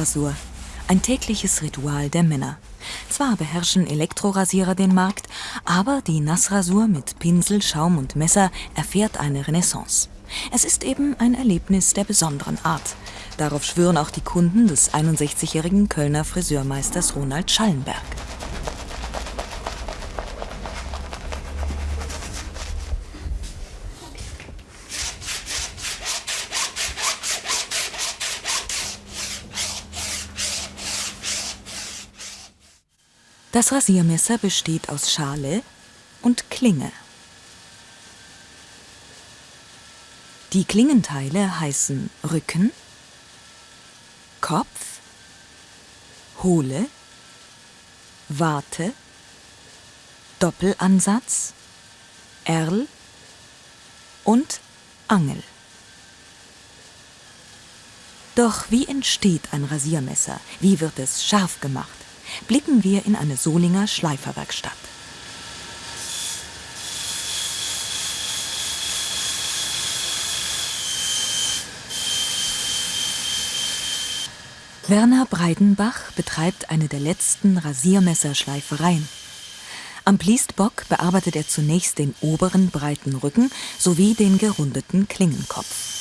Bartrasur. Ein tägliches Ritual der Männer. Zwar beherrschen Elektrorasierer den Markt, aber die Nassrasur mit Pinsel, Schaum und Messer erfährt eine Renaissance. Es ist eben ein Erlebnis der besonderen Art. Darauf schwören auch die Kunden des 61-jährigen Kölner Friseurmeisters Ronald Schallenberg. Das Rasiermesser besteht aus Schale und Klinge. Die Klingenteile heißen Rücken, Kopf, Hohle, Warte, Doppelansatz, Erl und Angel. Doch wie entsteht ein Rasiermesser? Wie wird es scharf gemacht? Blicken wir in eine Solinger Schleiferwerkstatt. Werner Breidenbach betreibt eine der letzten Rasiermesserschleifereien. Am Pliestbock bearbeitet er zunächst den oberen breiten Rücken sowie den gerundeten Klingenkopf.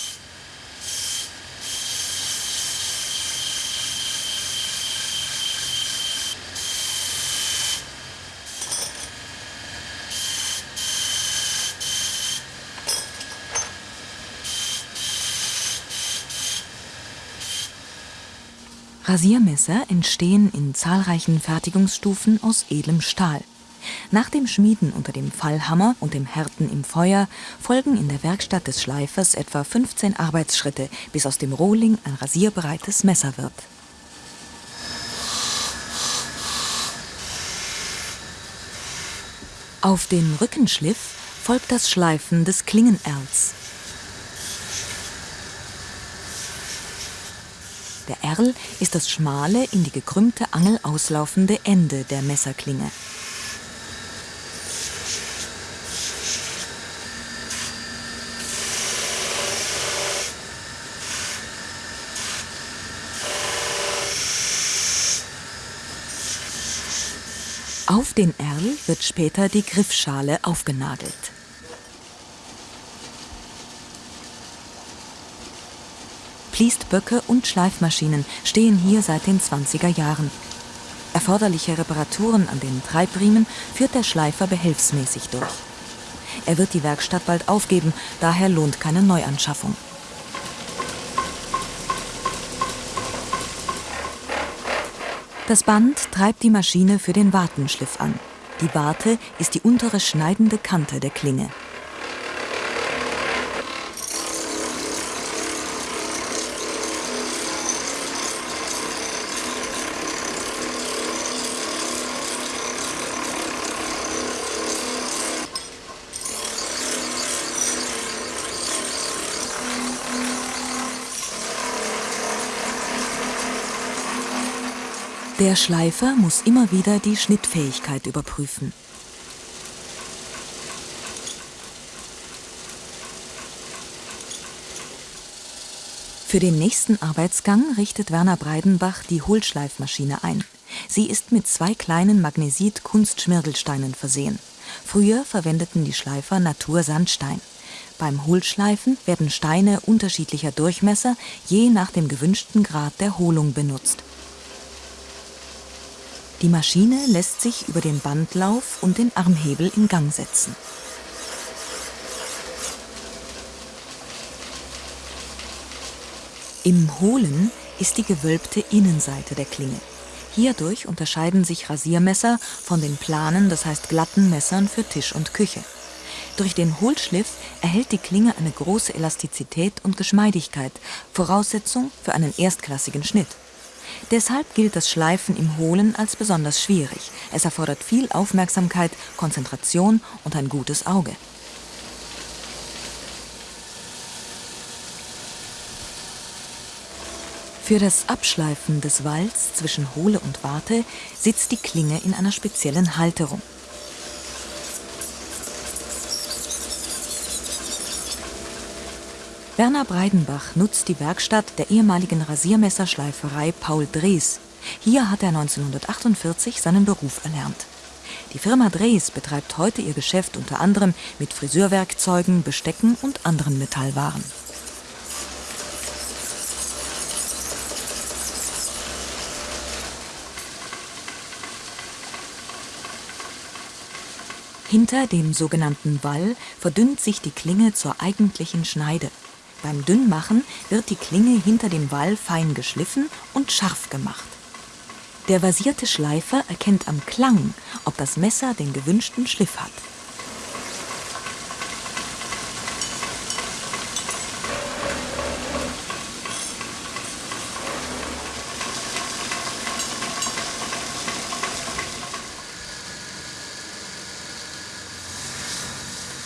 Rasiermesser entstehen in zahlreichen Fertigungsstufen aus edlem Stahl. Nach dem Schmieden unter dem Fallhammer und dem Härten im Feuer folgen in der Werkstatt des Schleifers etwa 15 Arbeitsschritte, bis aus dem Rohling ein rasierbereites Messer wird. Auf den Rückenschliff folgt das Schleifen des Klingenerls. Der Erl ist das schmale, in die gekrümmte Angel auslaufende Ende der Messerklinge. Auf den Erl wird später die Griffschale aufgenagelt. Fließtböcke und Schleifmaschinen stehen hier seit den 20er Jahren. Erforderliche Reparaturen an den Treibriemen führt der Schleifer behelfsmäßig durch. Er wird die Werkstatt bald aufgeben, daher lohnt keine Neuanschaffung. Das Band treibt die Maschine für den Wartenschliff an. Die Warte ist die untere schneidende Kante der Klinge. Der Schleifer muss immer wieder die Schnittfähigkeit überprüfen. Für den nächsten Arbeitsgang richtet Werner Breidenbach die Hohlschleifmaschine ein. Sie ist mit zwei kleinen Magnesit-Kunstschmirgelsteinen versehen. Früher verwendeten die Schleifer Natursandstein. Beim Hohlschleifen werden Steine unterschiedlicher Durchmesser je nach dem gewünschten Grad der Hohlung benutzt. Die Maschine lässt sich über den Bandlauf und den Armhebel in Gang setzen. Im Hohlen ist die gewölbte Innenseite der Klinge. Hierdurch unterscheiden sich Rasiermesser von den planen, das heißt glatten Messern für Tisch und Küche. Durch den Hohlschliff erhält die Klinge eine große Elastizität und Geschmeidigkeit, Voraussetzung für einen erstklassigen Schnitt. Deshalb gilt das Schleifen im Hohlen als besonders schwierig. Es erfordert viel Aufmerksamkeit, Konzentration und ein gutes Auge. Für das Abschleifen des Walls zwischen Hohle und Warte sitzt die Klinge in einer speziellen Halterung. Werner Breidenbach nutzt die Werkstatt der ehemaligen Rasiermesserschleiferei Paul Drees. Hier hat er 1948 seinen Beruf erlernt. Die Firma Drees betreibt heute ihr Geschäft unter anderem mit Friseurwerkzeugen, Bestecken und anderen Metallwaren. Hinter dem sogenannten Wall verdünnt sich die Klinge zur eigentlichen Schneide. Beim Dünnmachen wird die Klinge hinter dem Wall fein geschliffen und scharf gemacht. Der versierte Schleifer erkennt am Klang, ob das Messer den gewünschten Schliff hat.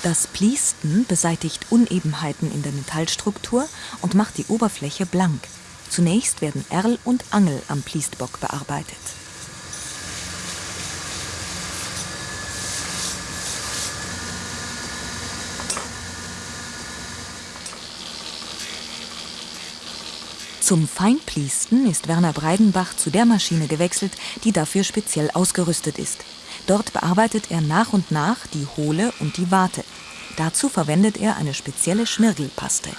Das Pliesten beseitigt Unebenheiten in der Metallstruktur und macht die Oberfläche blank. Zunächst werden Erl und Angel am Pliestbock bearbeitet. Zum Feinpliesten ist Werner Breidenbach zu der Maschine gewechselt, die dafür speziell ausgerüstet ist. Dort bearbeitet er nach und nach die Hohle und die Warte. Dazu verwendet er eine spezielle Schmirgelpaste.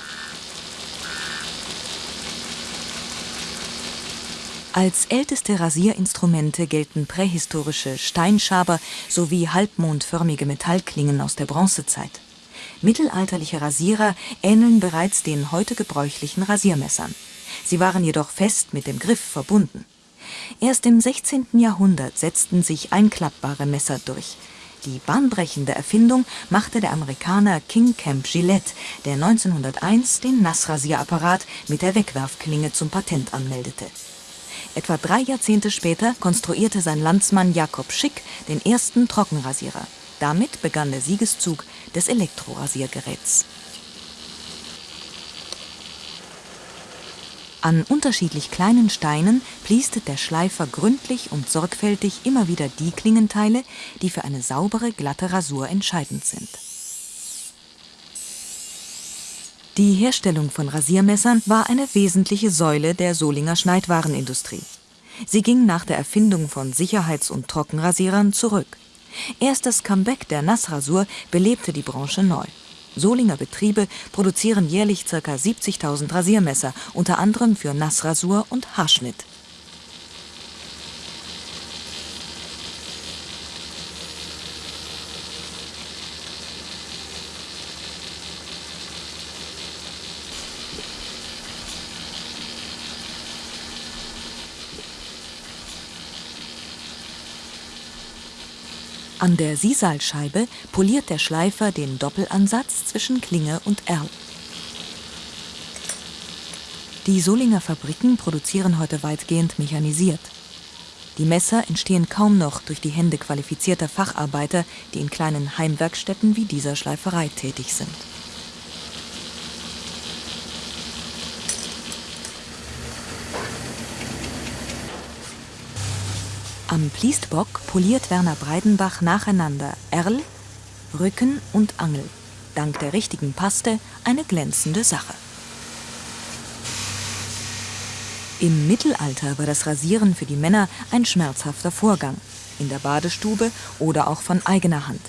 Als älteste Rasierinstrumente gelten prähistorische Steinschaber sowie halbmondförmige Metallklingen aus der Bronzezeit. Mittelalterliche Rasierer ähneln bereits den heute gebräuchlichen Rasiermessern. Sie waren jedoch fest mit dem Griff verbunden. Erst im 16. Jahrhundert setzten sich einklappbare Messer durch. Die bahnbrechende Erfindung machte der Amerikaner King Camp Gillette, der 1901 den Nassrasierapparat mit der Wegwerfklinge zum Patent anmeldete. Etwa drei Jahrzehnte später konstruierte sein Landsmann Jakob Schick den ersten Trockenrasierer. Damit begann der Siegeszug des Elektrorasiergeräts. An unterschiedlich kleinen Steinen pliestet der Schleifer gründlich und sorgfältig immer wieder die Klingenteile, die für eine saubere, glatte Rasur entscheidend sind. Die Herstellung von Rasiermessern war eine wesentliche Säule der Solinger Schneidwarenindustrie. Sie ging nach der Erfindung von Sicherheits- und Trockenrasierern zurück. Erst das Comeback der Nassrasur belebte die Branche neu. Solinger Betriebe produzieren jährlich ca. 70.000 Rasiermesser, unter anderem für Nassrasur und Haarschnitt. An der Siesalscheibe poliert der Schleifer den Doppelansatz zwischen Klinge und Erl. Die Solinger Fabriken produzieren heute weitgehend mechanisiert. Die Messer entstehen kaum noch durch die Hände qualifizierter Facharbeiter, die in kleinen Heimwerkstätten wie dieser Schleiferei tätig sind. Am Pliestbock poliert Werner Breidenbach nacheinander Erl, Rücken und Angel. Dank der richtigen Paste eine glänzende Sache. Im Mittelalter war das Rasieren für die Männer ein schmerzhafter Vorgang, in der Badestube oder auch von eigener Hand.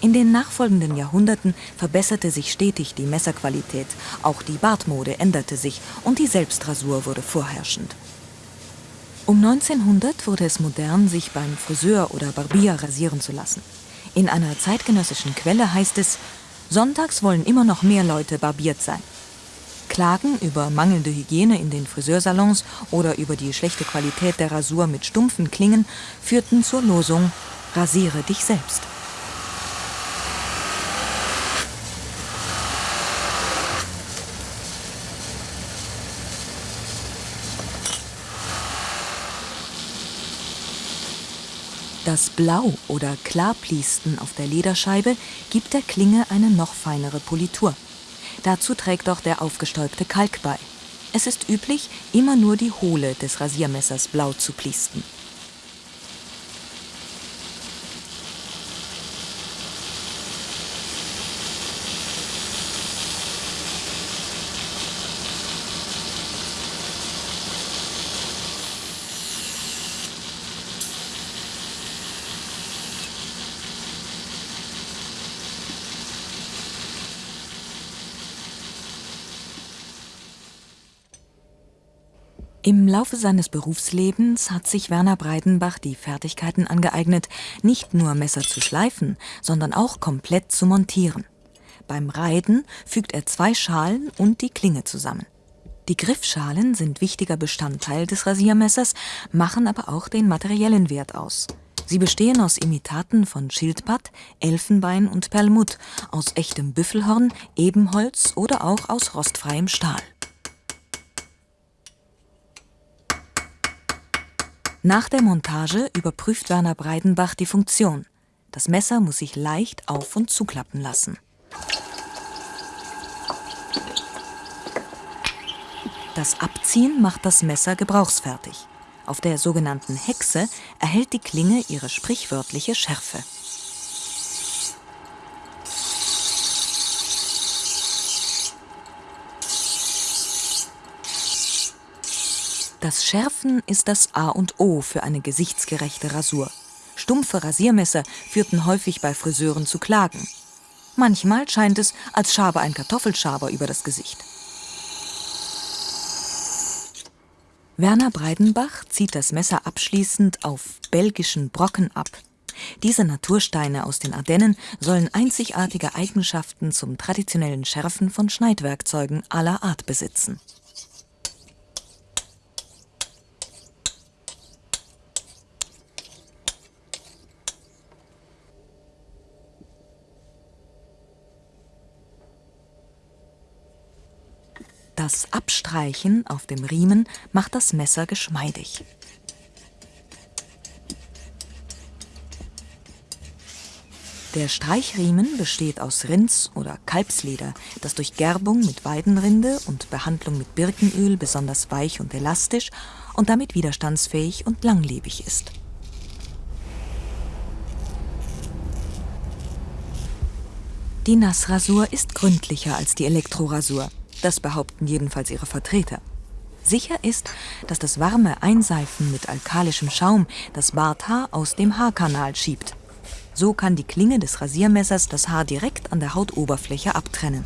In den nachfolgenden Jahrhunderten verbesserte sich stetig die Messerqualität, auch die Bartmode änderte sich und die Selbstrasur wurde vorherrschend. Um 1900 wurde es modern, sich beim Friseur oder Barbier rasieren zu lassen. In einer zeitgenössischen Quelle heißt es, sonntags wollen immer noch mehr Leute barbiert sein. Klagen über mangelnde Hygiene in den Friseursalons oder über die schlechte Qualität der Rasur mit stumpfen Klingen führten zur Losung Rasiere dich selbst. Das Blau- oder Klarpliesten auf der Lederscheibe gibt der Klinge eine noch feinere Politur. Dazu trägt auch der aufgestäubte Kalk bei. Es ist üblich, immer nur die Hohle des Rasiermessers blau zu pliesten. Im Laufe seines Berufslebens hat sich Werner Breidenbach die Fertigkeiten angeeignet, nicht nur Messer zu schleifen, sondern auch komplett zu montieren. Beim Reiden fügt er zwei Schalen und die Klinge zusammen. Die Griffschalen sind wichtiger Bestandteil des Rasiermessers, machen aber auch den materiellen Wert aus. Sie bestehen aus Imitaten von Schildpatt, Elfenbein und Perlmutt, aus echtem Büffelhorn, Ebenholz oder auch aus rostfreiem Stahl. Nach der Montage überprüft Werner Breidenbach die Funktion. Das Messer muss sich leicht auf- und zuklappen lassen. Das Abziehen macht das Messer gebrauchsfertig. Auf der sogenannten Hexe erhält die Klinge ihre sprichwörtliche Schärfe. Das Schärfen ist das A und O für eine gesichtsgerechte Rasur. Stumpfe Rasiermesser führten häufig bei Friseuren zu Klagen. Manchmal scheint es, als schabe ein Kartoffelschaber über das Gesicht. Werner Breidenbach zieht das Messer abschließend auf belgischen Brocken ab. Diese Natursteine aus den Ardennen sollen einzigartige Eigenschaften zum traditionellen Schärfen von Schneidwerkzeugen aller Art besitzen. Das Abstreichen auf dem Riemen macht das Messer geschmeidig. Der Streichriemen besteht aus Rinds- oder Kalbsleder, das durch Gerbung mit Weidenrinde und Behandlung mit Birkenöl besonders weich und elastisch und damit widerstandsfähig und langlebig ist. Die Nassrasur ist gründlicher als die Elektrorasur. Das behaupten jedenfalls ihre Vertreter. Sicher ist, dass das warme Einseifen mit alkalischem Schaum das Barthaar aus dem Haarkanal schiebt. So kann die Klinge des Rasiermessers das Haar direkt an der Hautoberfläche abtrennen.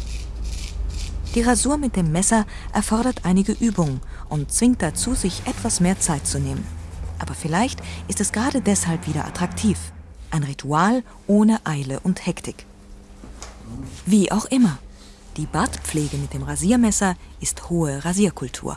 Die Rasur mit dem Messer erfordert einige Übung und zwingt dazu, sich etwas mehr Zeit zu nehmen. Aber vielleicht ist es gerade deshalb wieder attraktiv. Ein Ritual ohne Eile und Hektik. Wie auch immer. Die Bartpflege mit dem Rasiermesser ist hohe Rasierkultur.